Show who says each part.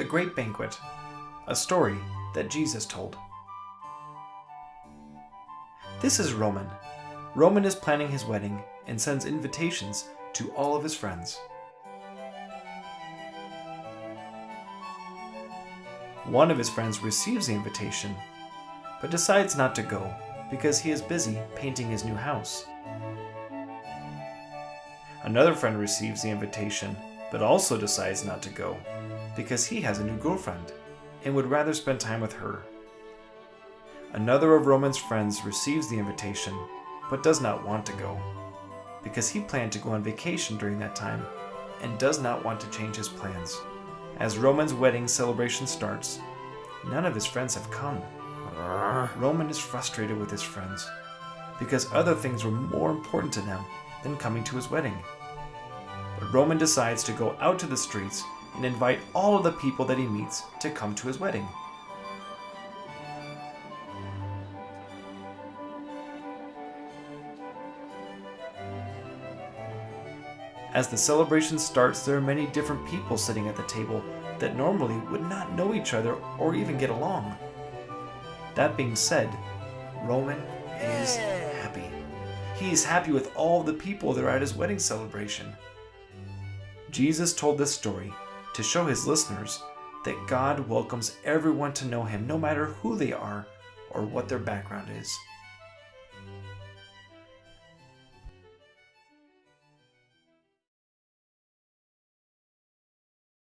Speaker 1: The Great Banquet, a story that Jesus told. This is Roman. Roman is planning his wedding and sends invitations to all of his friends. One of his friends receives the invitation, but decides not to go because he is busy painting his new house. Another friend receives the invitation, but also decides not to go because he has a new girlfriend and would rather spend time with her. Another of Roman's friends receives the invitation, but does not want to go because he planned to go on vacation during that time and does not want to change his plans. As Roman's wedding celebration starts, none of his friends have come. Roman is frustrated with his friends because other things were more important to them than coming to his wedding. But Roman decides to go out to the streets and invite all of the people that he meets to come to his wedding. As the celebration starts, there are many different people sitting at the table that normally would not know each other or even get along. That being said, Roman is happy. He is happy with all the people that are at his wedding celebration. Jesus told this story to show his listeners that God welcomes everyone to know him no matter who they are or what their background is.